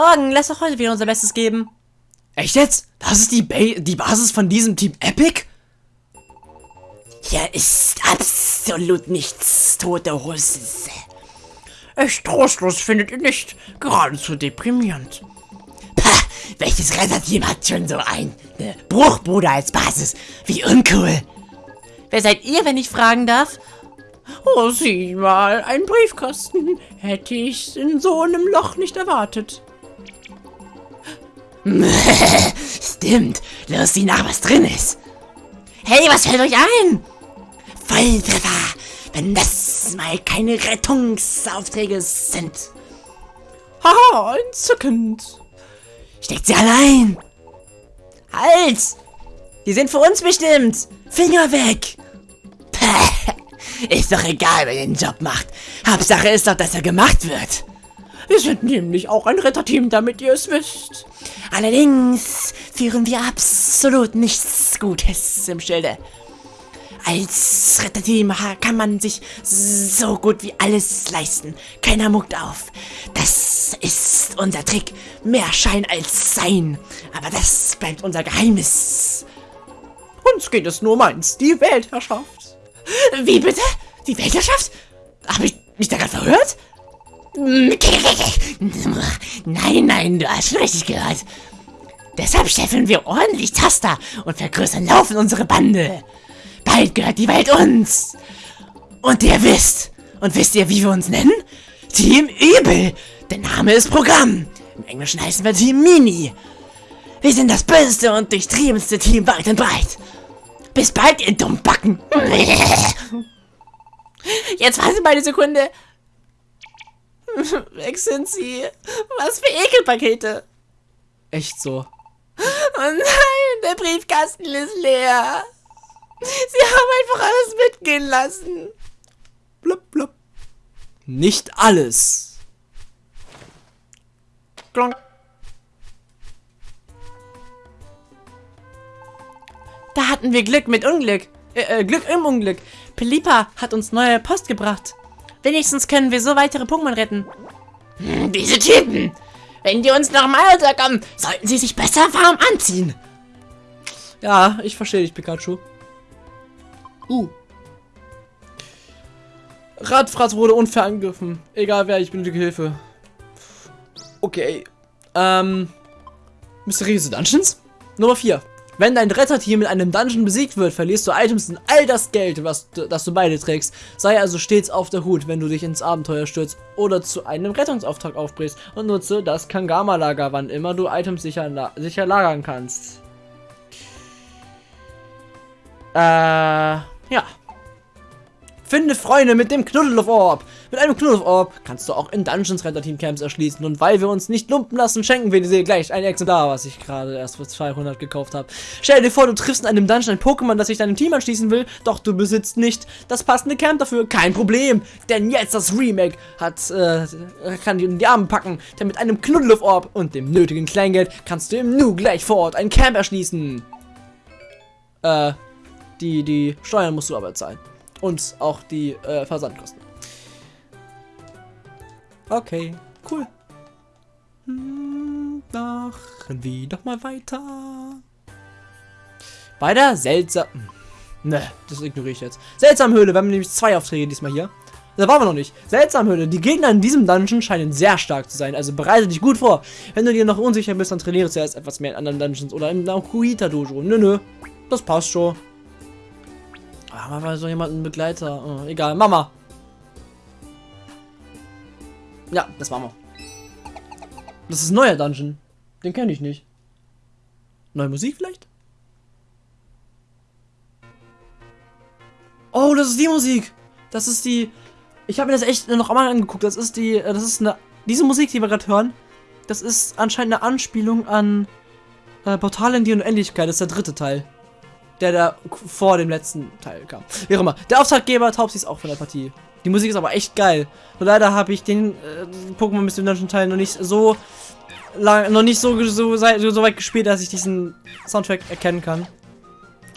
Morgen, lass doch heute wieder unser Bestes geben. Echt jetzt? Das ist die, ba die Basis von diesem Team Epic? Hier ist absolut nichts, tote Hose. Echt trostlos findet ihr nicht. Geradezu deprimierend. Pah, welches Retterteam hat schon so eine Bruchbude als Basis? Wie uncool. Wer seid ihr, wenn ich fragen darf? Oh, sieh mal, ein Briefkasten. Hätte ich in so einem Loch nicht erwartet. Stimmt, los sieh nach, was drin ist. Hey, was fällt euch ein? Volltreffer, wenn das mal keine Rettungsaufträge sind. Haha, entzückend. Steckt sie allein. Halt! Die sind für uns bestimmt. Finger weg. Ist doch egal, wer den Job macht. Hauptsache ist doch, dass er gemacht wird. Wir sind nämlich auch ein Retterteam, damit ihr es wisst. Allerdings führen wir absolut nichts Gutes im Schilde. Als Retterteam kann man sich so gut wie alles leisten. Keiner muckt auf. Das ist unser Trick. Mehr Schein als Sein. Aber das bleibt unser Geheimnis. Uns geht es nur um eins, die Weltherrschaft. Wie bitte? Die Weltherrschaft? Habe ich mich da gerade verhört? Nein, nein, du hast richtig gehört. Deshalb steffeln wir ordentlich Taster und vergrößern laufend unsere Bande. Bald gehört die Welt uns. Und ihr wisst, und wisst ihr, wie wir uns nennen? Team Übel. Der Name ist Programm. Im Englischen heißen wir Team Mini. Wir sind das böseste und durchtriebenste Team weit und breit. Bis bald, ihr Dummbacken. Jetzt warten mal eine Sekunde. Weg sind sie. Was für Ekelpakete. Echt so. Oh nein, der Briefkasten ist leer. Sie haben einfach alles mitgehen lassen. Blub, blub. Nicht alles. Klonk. Da hatten wir Glück mit Unglück. Äh, äh, Glück im Unglück. Pelipa hat uns neue Post gebracht. Wenigstens können wir so weitere Pokémon retten. Hm, diese Typen. Wenn die uns nochmal unterkommen, sollten sie sich besser warm anziehen. Ja, ich verstehe dich, Pikachu. Uh. Radfratz wurde unfair angegriffen. Egal wer, ich benötige Hilfe. Okay. Ähm. Mysteriöse Dungeons? Nummer 4. Wenn dein Retterteam in einem Dungeon besiegt wird, verlierst du Items und all das Geld, was das du beide trägst. Sei also stets auf der Hut, wenn du dich ins Abenteuer stürzt oder zu einem Rettungsauftrag aufbrichst und nutze das Kangama-Lager, wann immer du Items sicher, sicher lagern kannst. Äh, ja. Finde Freunde mit dem Knuddelorb. Mit einem Knuddelorb kannst du auch in Dungeons Renter Team Camps erschließen. Und weil wir uns nicht lumpen lassen, schenken wir dir gleich ein Exemplar, was ich gerade erst für 200 gekauft habe. Stell dir vor, du triffst in einem Dungeon ein Pokémon, das sich deinem Team anschließen will, doch du besitzt nicht das passende Camp dafür. Kein Problem, denn jetzt das Remake hat, äh, kann dir in die Arme packen. Denn mit einem Knuddelorb und dem nötigen Kleingeld kannst du im Nu gleich vor Ort ein Camp erschließen. Äh, die, die Steuern musst du aber zahlen. Und auch die äh, Versandkosten. Okay, cool. Hm, machen wir doch mal weiter. Bei der seltsam... Ne, das ignoriere ich jetzt. Seltsamhöhle, wir haben nämlich zwei Aufträge diesmal hier. Da waren wir noch nicht. Seltsamhöhle. Die Gegner in diesem Dungeon scheinen sehr stark zu sein. Also bereite dich gut vor. Wenn du dir noch unsicher bist, dann trainiere zuerst etwas mehr in anderen Dungeons oder im Nakuita Dojo. Nö, nö. Das passt schon. Aber war so jemand ein Begleiter. Oh, egal. Mama. Ja, das machen wir. Das ist ein neuer Dungeon. Den kenne ich nicht. Neue Musik vielleicht? Oh, das ist die Musik. Das ist die. Ich habe mir das echt noch einmal angeguckt. Das ist die. Das ist eine. Diese Musik, die wir gerade hören, das ist anscheinend eine Anspielung an äh, Portal in die Unendlichkeit. Das ist der dritte Teil der da vor dem letzten Teil kam. Wie auch immer. Der Auftraggeber Taubsi ist auch von der Partie. Die Musik ist aber echt geil. Nur leider habe ich den äh, Pokémon bis zum Dungeon Teil noch nicht so lang, noch nicht so, so, so, weit gespielt, dass ich diesen Soundtrack erkennen kann.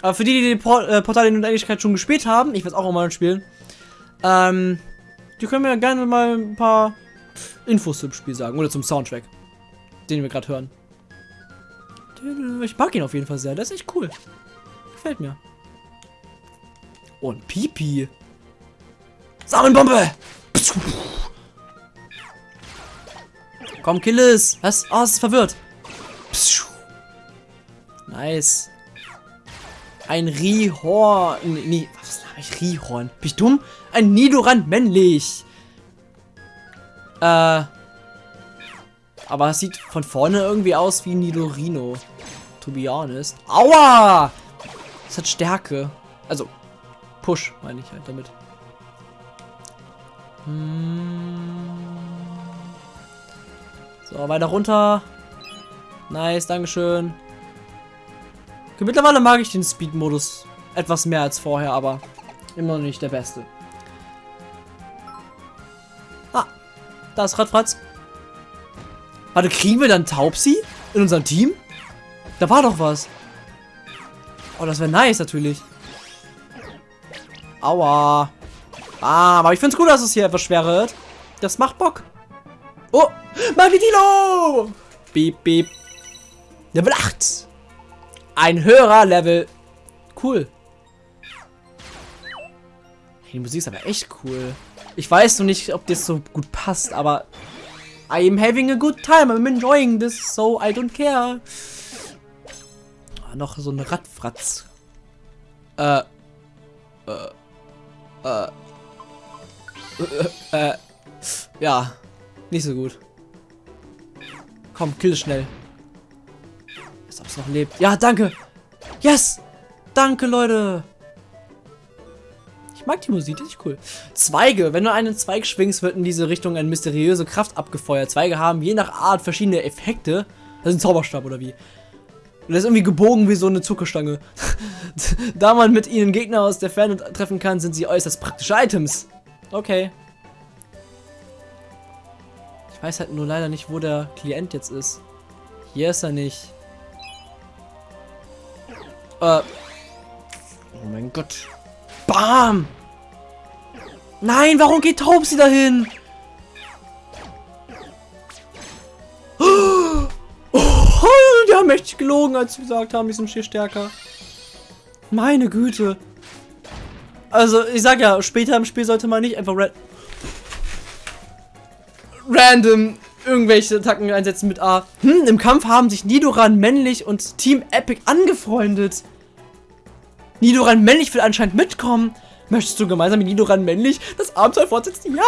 Aber für die, die, die Port, äh, Portal in Unendlichkeit schon gespielt haben, ich werde auch mal spielen, ähm, die können mir gerne mal ein paar Infos zum Spiel sagen oder zum Soundtrack. den wir gerade hören. Ich mag ihn auf jeden Fall sehr. Der ist echt cool. Gefällt mir. Ein Pipi. Samenbombe! Komm, kill es! Was? Oh, es ist verwirrt. Nice. Ein Rihorn. Nee, was habe ich? Rihorn. Bin ich dumm? Ein Nidoran männlich. Äh. Aber es sieht von vorne irgendwie aus wie Nidorino. To be honest. Aua! Es hat Stärke. Also, Push meine ich halt damit. Hm. So, weiter runter. Nice, Dankeschön. Okay, mittlerweile mag ich den Speed-Modus etwas mehr als vorher, aber immer noch nicht der beste. Ah, da ist Radfratz. Warte, kriegen wir dann Taubsi in unserem Team? Da war doch was. Oh, das wäre nice natürlich. Aua. Ah, aber ich finde es gut, dass es hier etwas schwerer wird. Das macht Bock. Oh, Magnetilo! Beep, beep. Level 8. Ein höherer Level. Cool. Die Musik ist aber echt cool. Ich weiß noch nicht, ob das so gut passt, aber I am having a good time. I'm enjoying this, so I don't care. Noch so ein Radfratz. Äh. Äh. Äh. Äh. äh. Ja. Nicht so gut. Komm, kill schnell. Als ob es noch lebt. Ja, danke. Yes. Danke, Leute. Ich mag die Musik, die ist cool. Zweige. Wenn du einen Zweig schwingst, wird in diese Richtung eine mysteriöse Kraft abgefeuert. Zweige haben je nach Art verschiedene Effekte. Das ist ein Zauberstab oder wie? Und das ist irgendwie gebogen wie so eine Zuckerstange. da man mit ihnen Gegner aus der Ferne treffen kann, sind sie äußerst praktische Items. Okay. Ich weiß halt nur leider nicht, wo der Klient jetzt ist. Hier ist er nicht. Äh. Oh mein Gott. Bam! Nein, warum geht Taubsi dahin? Die haben echt gelogen, als sie gesagt haben, die sind viel stärker. Meine Güte. Also, ich sag ja, später im Spiel sollte man nicht einfach ra random irgendwelche Attacken einsetzen mit A. Hm, im Kampf haben sich Nidoran männlich und Team Epic angefreundet. Nidoran männlich will anscheinend mitkommen. Möchtest du gemeinsam mit Nidoran männlich das Abenteuer fortsetzen? Ja.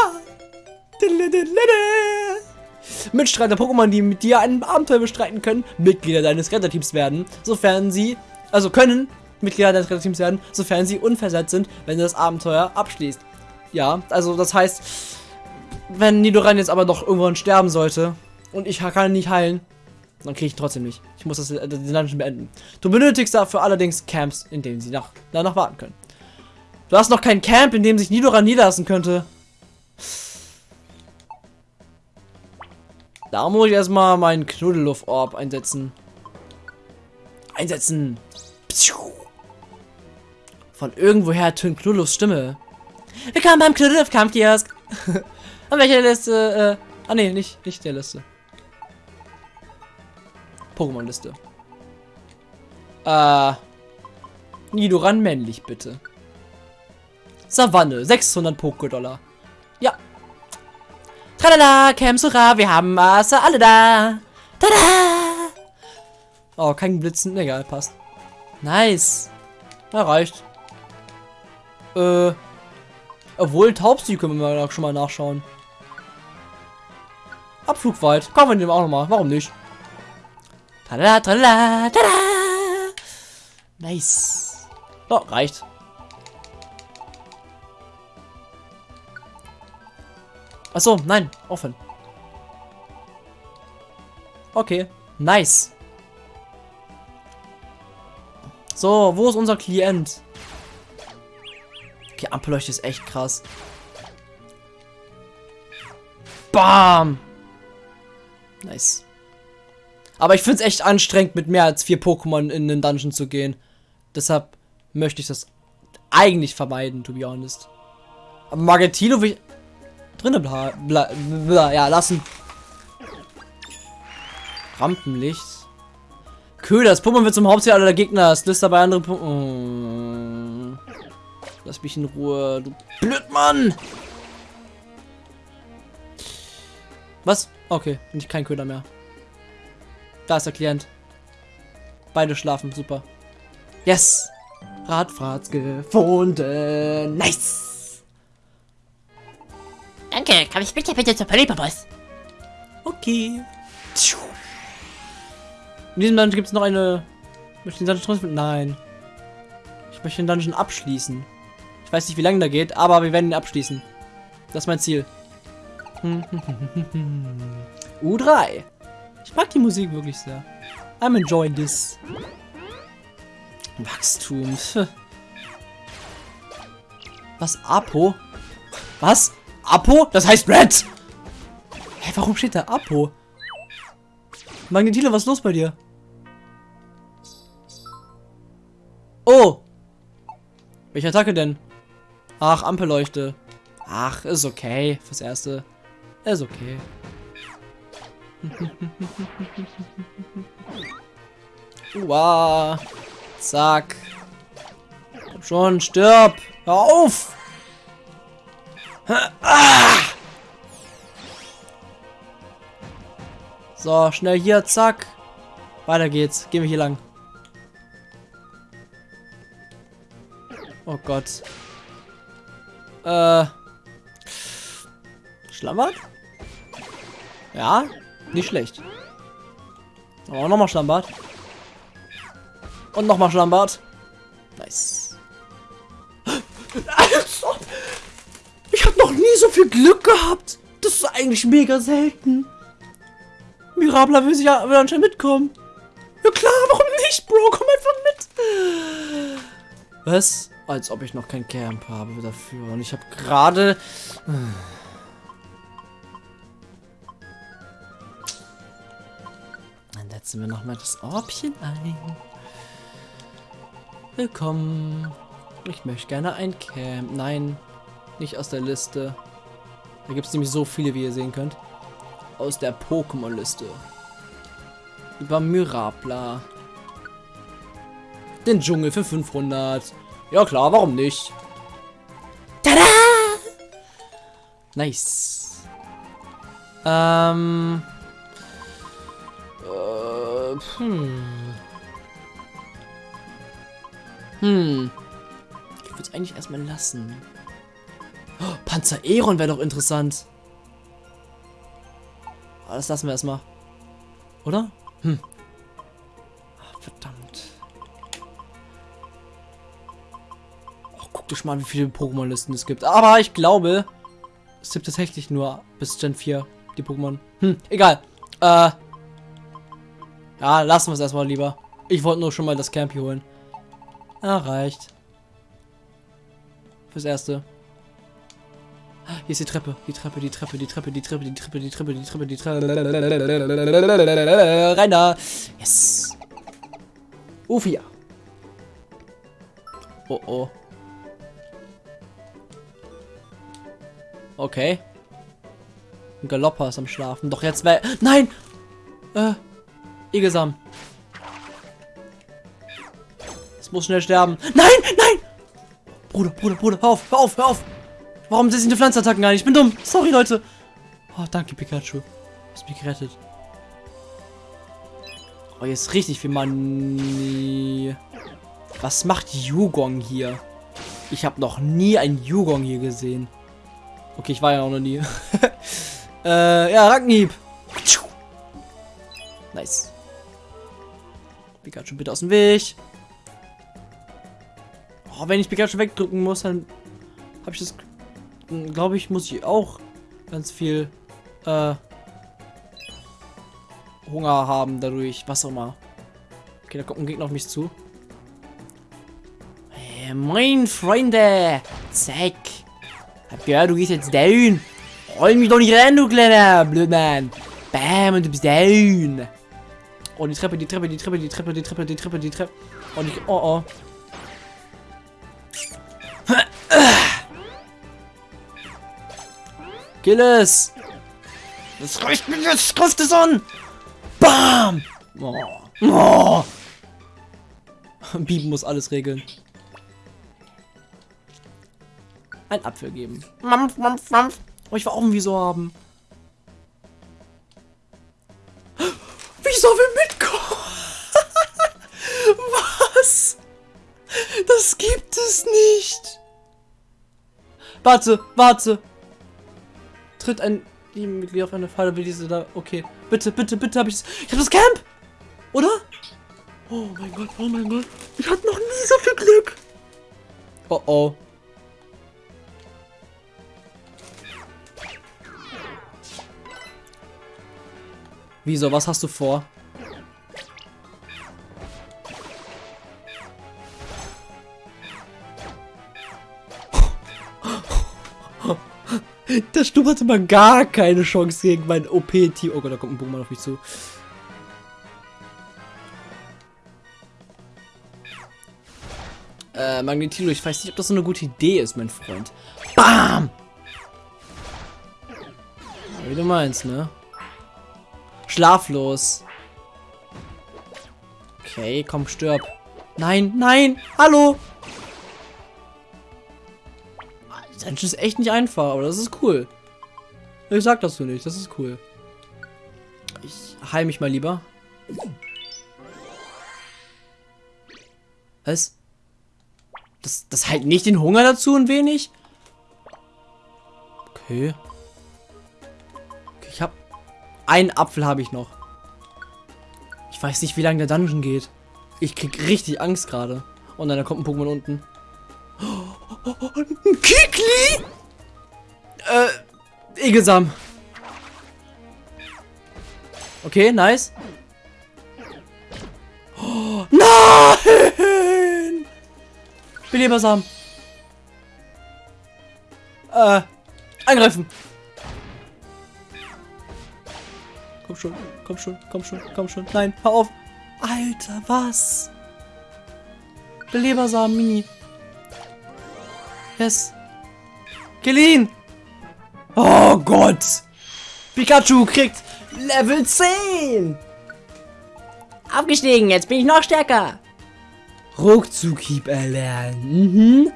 Mitstreiter Pokémon, die mit dir ein Abenteuer bestreiten können, Mitglieder deines Retterteams werden, sofern sie, also können Mitglieder deines Retterteams werden, sofern sie unversetzt sind, wenn du das Abenteuer abschließt. Ja, also das heißt, wenn Nidoran jetzt aber doch irgendwann sterben sollte und ich kann nicht heilen, dann kriege ich trotzdem nicht. Ich muss das äh, den Dungeon beenden. Du benötigst dafür allerdings Camps, in denen sie nach, danach warten können. Du hast noch kein Camp, in dem sich Nidoran niederlassen könnte. Da muss ich erstmal meinen Knuddelluft-Orb einsetzen. Einsetzen. Von irgendwoher tönt Knuddellufts Stimme. Willkommen beim Knuddelluft-Kampfkiosk. An welcher Liste? Äh, ah ne, nicht, nicht der Liste. Pokémon-Liste. Äh. Nidoran männlich, bitte. Savanne, 600 Poké-Dollar. Ja. Tralala, Camsura, wir haben Maße alle da. Tada! Oh, kein Blitzen. Egal, passt. Nice. Na, reicht. Äh. Obwohl, Taubsi können wir schon mal nachschauen. Abflugweit. Kommen wir dem auch noch mal. Warum nicht? Tada, tada, tada. Nice. So, reicht. Achso, nein, offen. Okay, nice. So, wo ist unser Klient? Okay, Ampelleuchte ist echt krass. Bam! Nice. Aber ich finde es echt anstrengend, mit mehr als vier Pokémon in den Dungeon zu gehen. Deshalb möchte ich das eigentlich vermeiden, to be honest. Aber Margentino will ich... Drinnen bla, bla, bla, ja, lassen. Rampenlicht. Köder, das Pokémon wird zum Hauptziel aller Gegner. Das löst dabei andere Pokémon. Oh. Lass mich in Ruhe, du Blödmann! Was? Okay, nicht kein Köder mehr. Da ist der Klient. Beide schlafen, super. Yes! Radfahrt gefunden. Nice! Danke, kann ich bitte bitte zur Polypopos? Okay. In diesem Dungeon gibt es noch eine... Möchte den Dungeon trotzdem... Nein. Ich möchte den Dungeon abschließen. Ich weiß nicht, wie lange der geht, aber wir werden ihn abschließen. Das ist mein Ziel. U3. Ich mag die Musik wirklich sehr. I'm enjoying this. Wachstum. Was? Apo? Was? Apo? Das heißt Red! Hä, warum steht da Apo? Magnetilo, was ist los bei dir? Oh! Welche Attacke denn? Ach, Ampelleuchte. Ach, ist okay. Fürs Erste. Ist okay. Uah. Zack. Komm schon, stirb. Hör auf. So, schnell hier, zack. Weiter geht's. Gehen wir hier lang. Oh Gott. Äh. Schlammert? Ja, nicht schlecht. Aber nochmal Schlammbad. Und nochmal Schlammbad. Nice. Noch nie so viel Glück gehabt. Das ist eigentlich mega selten. Mirabla will, sich ja, will anscheinend mitkommen. Ja klar, warum nicht, Bro? Komm einfach mit. Was? Als ob ich noch kein Camp habe dafür. Und ich habe gerade... Dann setzen wir noch mal das Orbchen ein. Willkommen. Ich möchte gerne ein Camp. Nein, nicht aus der Liste. Da gibt es nämlich so viele, wie ihr sehen könnt. Aus der Pokémon-Liste. Über Myrapla. Den Dschungel für 500. Ja klar, warum nicht? Tada! Nice. Ähm. Äh, hm. Hm. Ich würde es eigentlich erstmal lassen. Oh, Panzer Eron wäre doch interessant. Aber das lassen wir erstmal. Oder? Hm. Ach, verdammt. Guck dich mal, wie viele Pokémon-Listen es gibt. Aber ich glaube, es gibt tatsächlich nur bis Gen 4 die Pokémon. Hm, egal. Äh. Ja, lassen wir es erstmal lieber. Ich wollte nur schon mal das Camp hier holen. Ah, reicht. Fürs Erste. Hier ist die Treppe, die Treppe, die Treppe, die Treppe, die Treppe, die Treppe, die Treppe, die Treppe, die Treppe. Rein da. Yes. Ufia. Oh oh. Okay. Ein Galopper ist am Schlafen. Doch jetzt wäre... Nein! Äh, Igelsam. Es muss schnell sterben. Nein, nein! Bruder, Bruder, Bruder, hör auf, hör auf, hör auf! Warum sind die Pflanzenattacken nicht? Ich bin dumm. Sorry, Leute. Oh, danke, Pikachu. Du hast mich gerettet. Oh, jetzt richtig viel Money. Was macht Yugong hier? Ich habe noch nie einen Yugong hier gesehen. Okay, ich war ja auch noch nie. äh, ja, Rackenhieb. Nice. Pikachu bitte aus dem Weg. Oh, wenn ich Pikachu wegdrücken muss, dann habe ich das... Glaube ich, muss ich auch ganz viel äh, Hunger haben dadurch. Was auch immer. Okay, da kommt ein Gegner auf mich zu. Hey, moin, Freunde. Zack. Ja, du gehst jetzt down. Roll mich doch nicht rein, du kleiner Blödmann. Bam, und du bist down. Oh, die Treppe, die Treppe, die Treppe, die Treppe, die Treppe, die Treppe, die Treppe. Und ich, oh, oh. Kill es. Das reicht mir jetzt, greift es an. Bam! Oh. Oh. Bieben muss alles regeln. Ein Apfel geben. Mampf, mampf, mampf. Oh, ich will auch ein Wieso haben. Wieso will mitkommen? Was? Das gibt es nicht. Warte, warte. Tritt ein Teammitglied auf eine Falle, will diese da. Okay. Bitte, bitte, bitte habe ich das. Ich habe das Camp! Oder? Oh mein Gott, oh mein Gott. Ich hatte noch nie so viel Glück. Oh oh. Wieso, was hast du vor? Der Sturm hatte mal gar keine Chance gegen mein OP-Team. Oh Gott, da kommt ein Pokémon auf mich zu. Äh, Magnetilo, ich weiß nicht, ob das so eine gute Idee ist, mein Freund. BAM! Wie du meinst, ne? Schlaflos. Okay, komm, stirb. Nein, nein, hallo! Das ist echt nicht einfach, aber das ist cool. Ich sag das so nicht, das ist cool. Ich heil mich mal lieber. Was? Das, das halt nicht den Hunger dazu ein wenig? Okay. okay ich hab... Einen Apfel habe ich noch. Ich weiß nicht, wie lange der Dungeon geht. Ich krieg richtig Angst gerade. Und dann kommt ein Pokémon unten. Ein Kikli? Äh, Egelsam. Okay, nice. Oh, nein! Belebersam. Äh, angreifen. Komm schon, komm schon, komm schon, komm schon. Nein, hör auf. Alter, was? Belebersam, Mini. Yes. Gelin! Oh Gott! Pikachu kriegt Level 10! Aufgestiegen, jetzt bin ich noch stärker. Ruckzuckhieb erlernen. Mhm.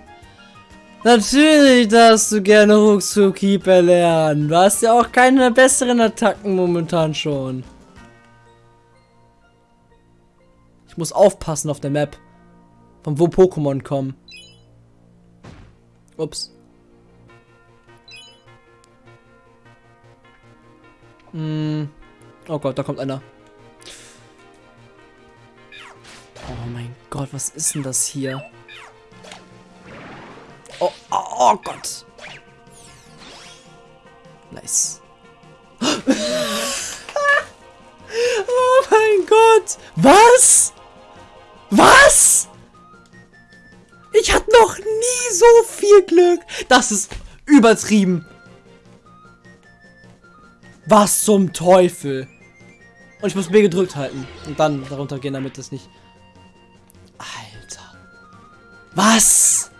Natürlich darfst du gerne Ruckzuckhieb erlernen. Du hast ja auch keine besseren Attacken momentan schon. Ich muss aufpassen auf der Map. Von wo Pokémon kommen. Ups. Hm. Oh Gott, da kommt einer. Oh mein Gott, was ist denn das hier? Oh, oh, oh Gott. Nice. oh mein Gott. Was? Was? Ich hatte noch nie so viel Glück. Das ist übertrieben. Was zum Teufel? Und ich muss B gedrückt halten. Und dann darunter gehen, damit das nicht... Alter. Was?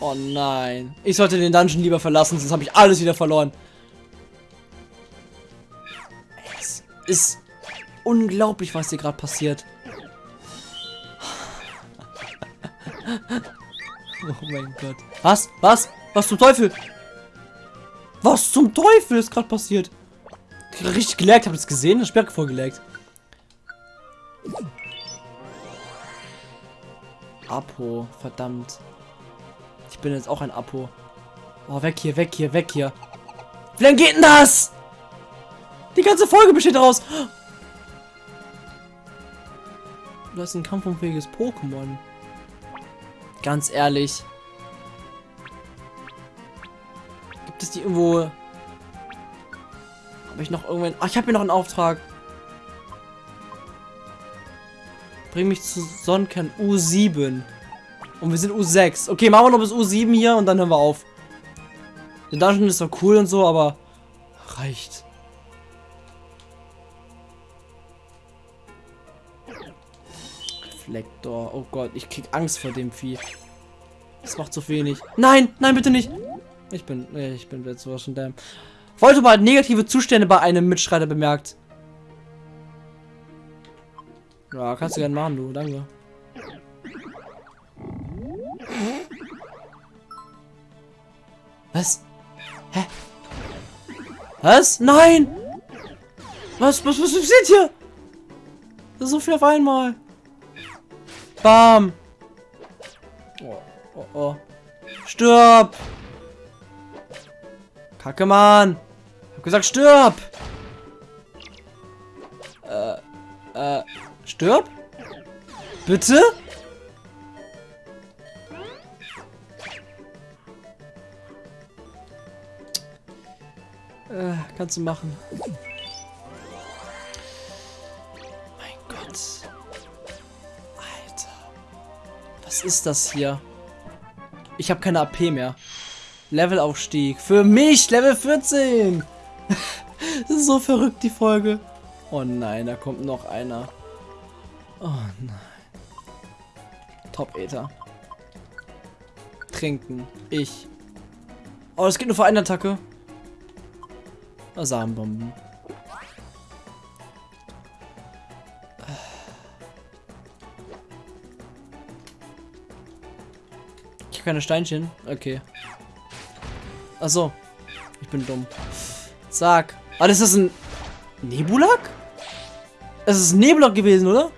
Oh nein. Ich sollte den Dungeon lieber verlassen, sonst habe ich alles wieder verloren. Es ist unglaublich, was hier gerade passiert. Oh mein Gott. Was? Was? Was zum Teufel? Was zum Teufel ist gerade passiert? Richtig gelegt, habt ihr das gesehen? Das Sperr vorgelegt. Apo, verdammt. Ich bin jetzt auch ein Apo. Oh, weg hier, weg hier, weg hier. Wie lange geht denn das? Die ganze Folge besteht daraus. Du hast ein kampfunfähiges Pokémon. Ganz ehrlich. Gibt es die irgendwo... Habe ich noch irgendwann... Ach, ich habe hier noch einen Auftrag. Bring mich zu Sonnenkern U7. Und wir sind U6. Okay, machen wir noch bis U7 hier und dann hören wir auf. Der Dungeon ist doch cool und so, aber reicht. Reflektor. Oh Gott, ich krieg Angst vor dem Vieh. Das macht zu wenig. Nein, nein, bitte nicht. Ich bin, ich bin jetzt so schon der. Volltop hat negative Zustände bei einem Mitstreiter bemerkt. Ja, kannst du gerne machen, du. Danke. Was? Hä? Was? Nein! Was, was, was passiert hier? Das ist so viel auf einmal. Bam! Oh, oh, oh. Stirb! Kacke, Mann! Hab gesagt, stirb! Äh, äh, stirb? Bitte? Äh, kannst du machen. Was ist das hier? Ich habe keine AP mehr. Levelaufstieg. Für mich, Level 14. das ist so verrückt, die Folge. Oh nein, da kommt noch einer. Oh nein. Top Ether. Trinken. Ich. Oh, das geht nur für eine Attacke. Samenbomben. Habe keine Steinchen. Okay. Achso. Ich bin dumm. Zack. Ah, das ist ein Nebulak? Es ist ein Nebulak gewesen, oder?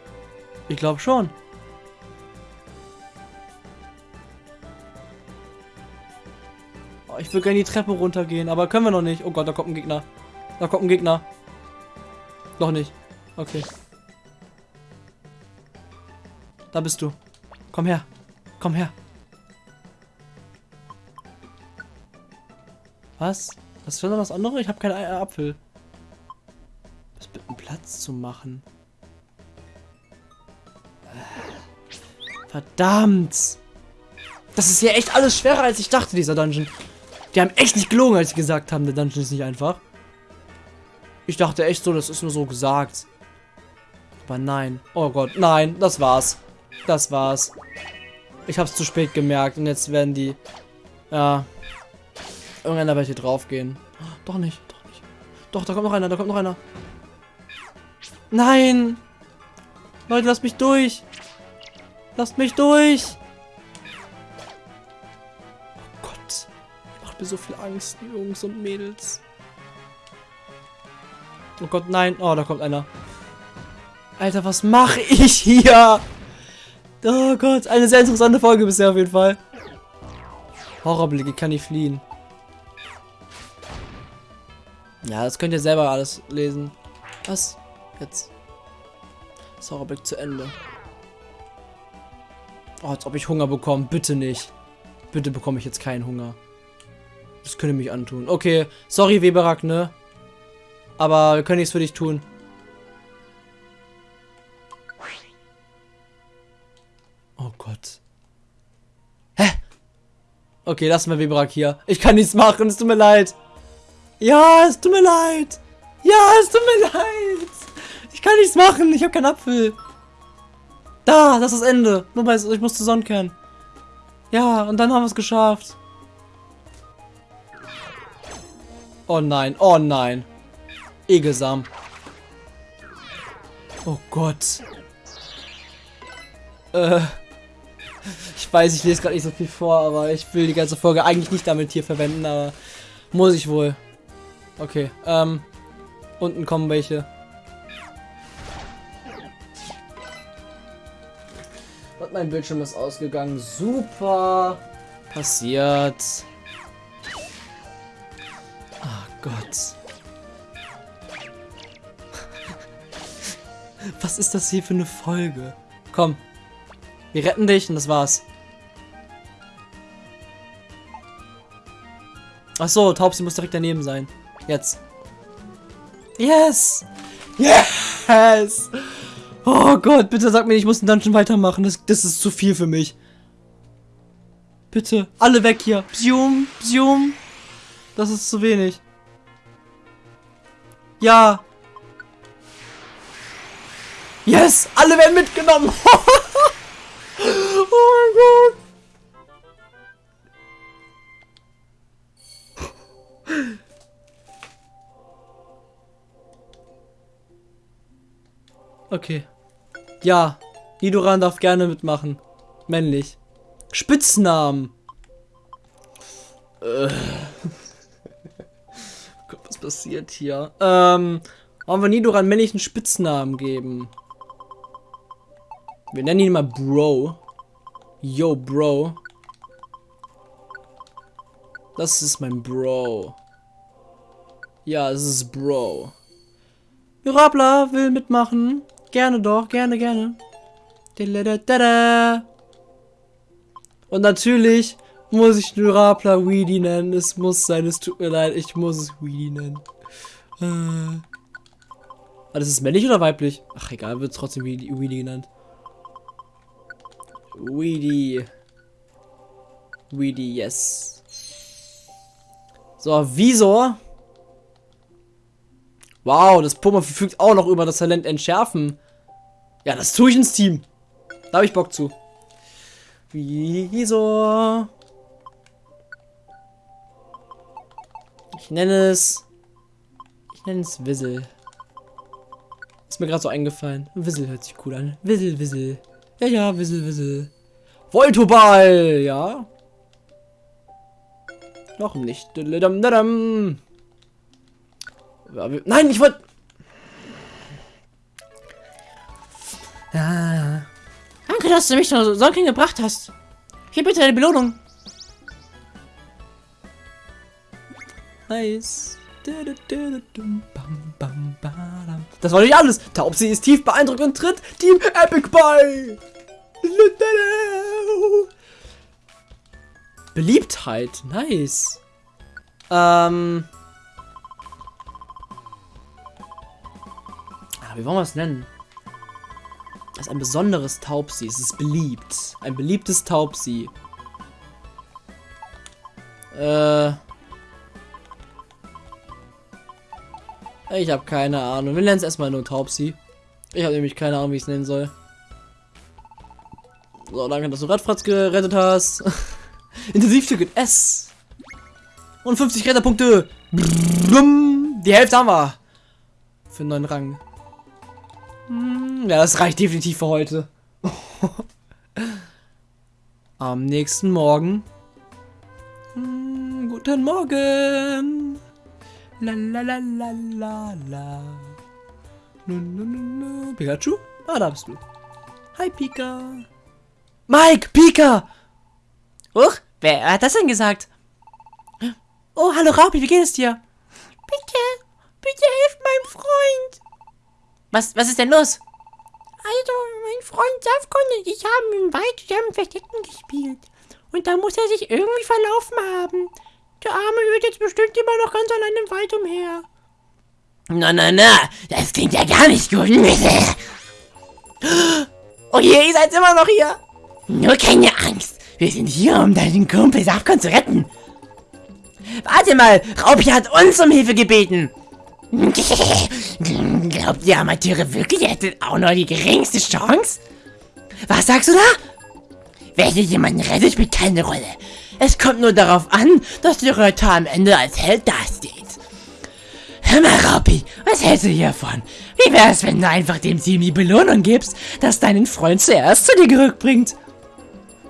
Ich glaube schon. Oh, ich will gerne die Treppe runtergehen, aber können wir noch nicht. Oh Gott, da kommt ein Gegner. Da kommt ein Gegner. Noch nicht. Okay. Da bist du. Komm her. Komm her. Was? Was noch was anderes? Ich habe keinen Ei- Apfel. Was mit einem Platz zu machen? Verdammt! Das ist hier echt alles schwerer, als ich dachte, dieser Dungeon. Die haben echt nicht gelogen, als sie gesagt haben, der Dungeon ist nicht einfach. Ich dachte echt so, das ist nur so gesagt. Aber nein. Oh Gott, nein, das war's. Das war's. Ich hab's zu spät gemerkt und jetzt werden die... Ja. Irgendeiner wird hier draufgehen. Doch nicht, doch nicht. Doch, da kommt noch einer, da kommt noch einer. Nein! Leute, lasst mich durch! Lasst mich durch! Oh Gott. Macht mir so viel Angst, Jungs und Mädels. Oh Gott, nein. Oh, da kommt einer. Alter, was mache ich hier? Oh Gott, eine sehr interessante Folge bisher auf jeden Fall. Horrorblicke, kann ich fliehen. Ja, das könnt ihr selber alles lesen. Was? Jetzt. Das Horrorblick zu Ende. Oh, als ob ich Hunger bekomme. Bitte nicht. Bitte bekomme ich jetzt keinen Hunger. Das könnte mich antun. Okay, sorry Weberak, ne? Aber wir können nichts für dich tun. Oh Gott. Hä? Okay, lassen wir Weberak hier. Ich kann nichts machen, es tut mir leid. Ja, es tut mir leid. Ja, es tut mir leid. Ich kann nichts machen, ich habe keinen Apfel. Da, das ist das Ende. Nur bei, ich muss zu Sonnenkern. Ja, und dann haben wir es geschafft. Oh nein, oh nein. Egelsam. Oh Gott. Äh. Ich weiß, ich lese gerade nicht so viel vor, aber ich will die ganze Folge eigentlich nicht damit hier verwenden, aber muss ich wohl. Okay, ähm. Unten kommen welche. Und mein Bildschirm ist ausgegangen. Super. Passiert. Oh Gott. Was ist das hier für eine Folge? Komm. Wir retten dich und das war's. Ach so, Taubsi muss direkt daneben sein. Jetzt. Yes! Yes! Oh Gott, bitte sag mir, ich muss den Dungeon weitermachen. Das, das ist zu viel für mich. Bitte, alle weg hier. Psium, psium. Das ist zu wenig. Ja. Yes, alle werden mitgenommen. oh mein Gott. Okay. Ja, Nidoran darf gerne mitmachen. Männlich. Spitznamen. Äh. Gott, was passiert hier? Ähm, wollen wir Nidoran männlichen Spitznamen geben? Wir nennen ihn mal Bro. Yo, Bro. Das ist mein Bro. Ja, es ist Bro. Mirabla will mitmachen. Gerne doch, gerne, gerne. Und natürlich muss ich Mirabla Weedy nennen. Es muss sein, es tut mir leid, ich muss es Weedy nennen. Äh. Ah, das ist männlich oder weiblich? Ach, egal, wird trotzdem Weedy genannt. Weedy. Weedy, yes. So, Visor. Wow, das Puma verfügt auch noch über das Talent Entschärfen. Ja, das tue ich ins Team. Da habe ich Bock zu. Visor. Ich nenne es... Ich nenne es Wissel. Ist mir gerade so eingefallen. Wissel hört sich cool an. Wissel, Wissel. Ja, ja, Wissel, Wissel. Voltoball, ja. Noch nicht. Nein, ich wollte... Ja. Danke, dass du mich so Solken gebracht hast. Hier bitte deine Belohnung. Nice. Das war nicht alles. Taubsi ist tief beeindruckt und tritt Team Epic bei. Beliebtheit. Nice. Ähm. Wie wollen wir es nennen? Das ist ein besonderes Taubsi. Es ist beliebt. Ein beliebtes Taubsi. Äh. Ich habe keine Ahnung. Wir nennen es erstmal nur Taubsi. Ich habe nämlich keine Ahnung, wie ich es nennen soll. So, danke, dass du Radfratz gerettet hast. Intensivticket S. Und 50 Retterpunkte. Die Hälfte haben wir. Für einen neuen Rang. Ja, das reicht definitiv für heute. Am nächsten Morgen. Hm, guten Morgen. La la la la la la. Pikachu? Ah, da bist du. Hi, Pika. Mike, Pika! Huch, wer hat das denn gesagt? Oh, hallo Rabi, wie geht es dir? Bitte, bitte hilf meinem Freund. Was, was ist denn los? Also, mein Freund Safkon und ich haben im Wald zusammen Verstecken gespielt. Und da muss er sich irgendwie verlaufen haben. Der Arme hört jetzt bestimmt immer noch ganz allein im Wald umher. Na, na, na, das klingt ja gar nicht gut. Oh je, ihr seid immer noch hier. Nur keine Angst. Wir sind hier, um deinen Kumpel Safkon zu retten. Warte mal, Raupi hat uns um Hilfe gebeten. Glaubt ihr Amateure wirklich, ihr hättet auch noch die geringste Chance? Was sagst du da? Hier jemanden rettet, spielt keine Rolle. Es kommt nur darauf an, dass der Reiter am Ende als Held dasteht. Hör mal, Raupi, was hältst du hiervon? Wie wär's, wenn du einfach dem Team die Belohnung gibst, dass deinen Freund zuerst zu dir zurückbringt?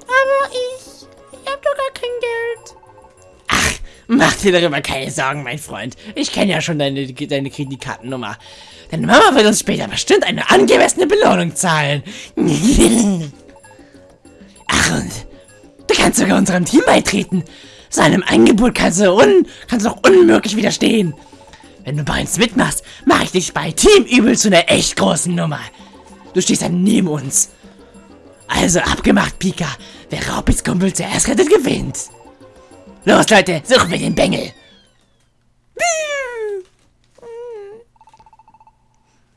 Aber ich... Ich hab doch gar kein Geld. Ach, mach dir darüber keine Sorgen, mein Freund. Ich kenne ja schon deine, deine Kreditkartennummer. Deine Mama wird uns später bestimmt eine angemessene Belohnung zahlen. Ach, und du kannst sogar unserem Team beitreten. So einem Angebot kannst du, un kannst du doch unmöglich widerstehen. Wenn du bei uns mitmachst, mache ich dich bei Team Übel zu einer echt großen Nummer. Du stehst dann neben uns. Also abgemacht, Pika. Wer Raupis Kumpel zuerst rettet, gewinnt. Los, Leute, suchen wir den Bengel.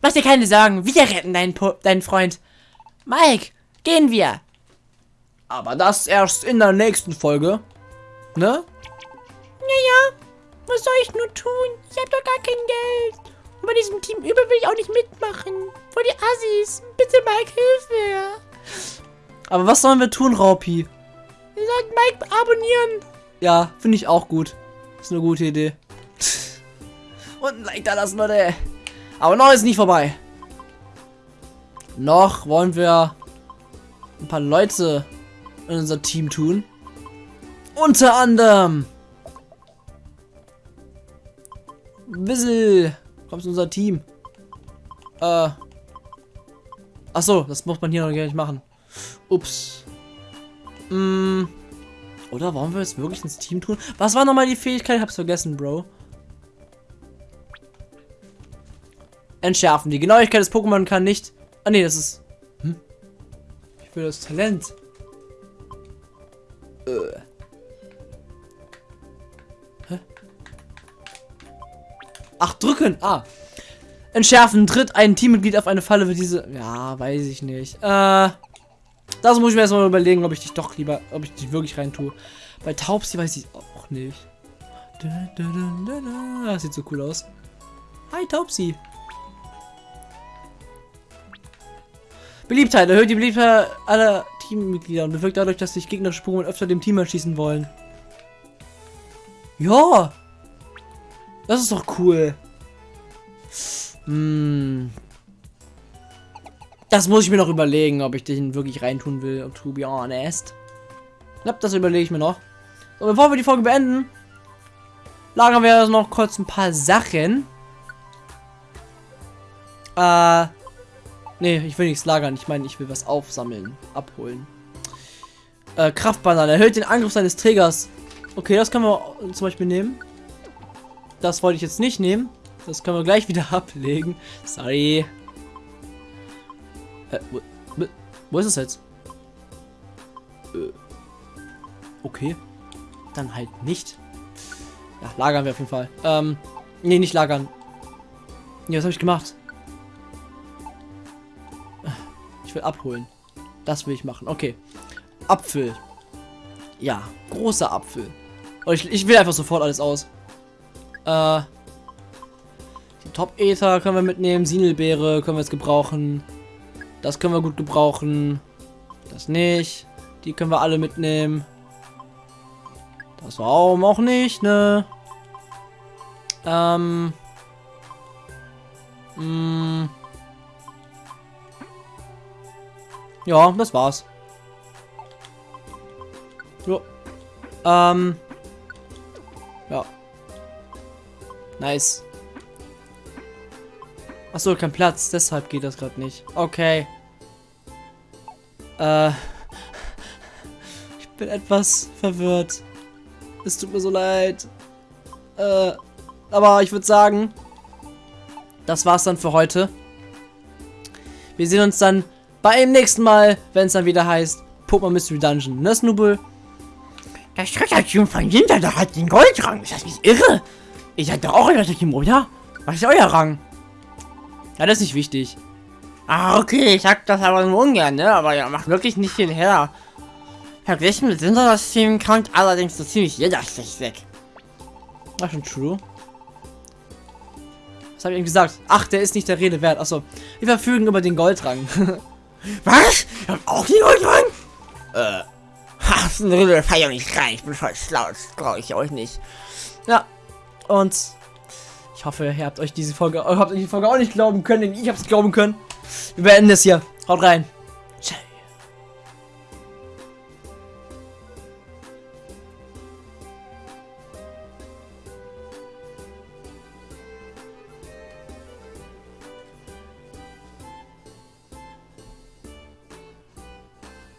Mach dir keine Sorgen, wir retten deinen, po deinen Freund. Mike, gehen wir. Aber das erst in der nächsten Folge. Ne? Naja, was soll ich nur tun? Ich hab doch gar kein Geld. Und bei diesem Team Übel will ich auch nicht mitmachen. Vor die Assis. Bitte, Mike, hilf mir. Aber was sollen wir tun, Raupi? Ihr sollt Mike abonnieren. Ja, finde ich auch gut. Ist eine gute Idee. Und ein Like da lassen, Leute. Aber noch ist nicht vorbei. noch wollen wir ein paar Leute in unser Team tun. Unter anderem Wissel, kommst in unser Team. Äh. Achso, das muss man hier noch gar nicht machen. Ups. Mm. Oder wollen wir es wirklich ins Team tun? Was war nochmal die Fähigkeit? Ich hab's vergessen, Bro. Entschärfen. Die Genauigkeit des Pokémon kann nicht. Ah, nee, das ist. Hm? Ich will das Talent. Äh. Hä? Ach, drücken. Ah. Entschärfen. Tritt ein Teammitglied auf eine Falle für diese. Ja, weiß ich nicht. Äh. Das muss ich mir erstmal überlegen, ob ich dich doch lieber, ob ich dich wirklich rein tue. Bei Taubsi weiß ich auch nicht. Das sieht so cool aus. Hi Taubsi. Beliebtheit. Erhöht die Beliebtheit aller Teammitglieder und bewirkt dadurch, dass sich gegnerische Pokémon öfter dem Team erschießen wollen. Ja. Das ist doch cool. Hm. Das muss ich mir noch überlegen, ob ich den wirklich reintun will, to be honest. Ja, das überlege ich mir noch. So, bevor wir die Folge beenden, lagern wir also noch kurz ein paar Sachen. Äh, nee, ich will nichts lagern. Ich meine, ich will was aufsammeln, abholen. Äh, Kraftbanane erhöht den Angriff seines Trägers. Okay, das können wir zum Beispiel nehmen. Das wollte ich jetzt nicht nehmen. Das können wir gleich wieder ablegen. Sorry. Äh, wo, wo ist es jetzt? Äh, okay. Dann halt nicht. Ja, lagern wir auf jeden Fall. Ähm, nee, nicht lagern. Nee, was habe ich gemacht? Ich will abholen. Das will ich machen. Okay. Apfel. Ja, großer Apfel. Und ich, ich will einfach sofort alles aus. Äh, Top-Ether können wir mitnehmen. Sinelbeere können wir jetzt gebrauchen. Das können wir gut gebrauchen. Das nicht. Die können wir alle mitnehmen. Das warum auch nicht, ne? Ähm. Mh. Hm. Ja, das war's. Jo. Ähm. Ja. Nice. Achso, kein Platz, deshalb geht das gerade nicht. Okay. Äh, ich bin etwas verwirrt. Es tut mir so leid. Äh, aber ich würde sagen, das war's dann für heute. Wir sehen uns dann beim nächsten Mal, wenn es dann wieder heißt Pokémon Mystery Dungeon. Ne, Snubel? Das Schreckerteam von Jinter, da hat den Goldrang. Ist das nicht irre? Ich hatte auch ein Team, oder? Was ist euer Rang? Ja, das ist nicht wichtig. Ah, okay, ich sag das aber nur ungern, ne? Aber ja, macht wirklich nicht viel her. Verglichen mit Sinter, das Team kommt allerdings so ziemlich jeder schlecht weg. War schon true. Was habe ich ihm gesagt? Ach, der ist nicht der Rede wert. Achso. Wir verfügen über den Goldrang. Was? Ich hab auch den Goldrang? Äh. Ha, so eine Rede feier nicht rein. Ich bin voll schlau. Das brauche ich euch nicht. Ja. Und ich hoffe, ihr habt euch diese Folge, habt euch die Folge auch nicht glauben können, denn ich hab's glauben können. Wir beenden es hier. Haut rein.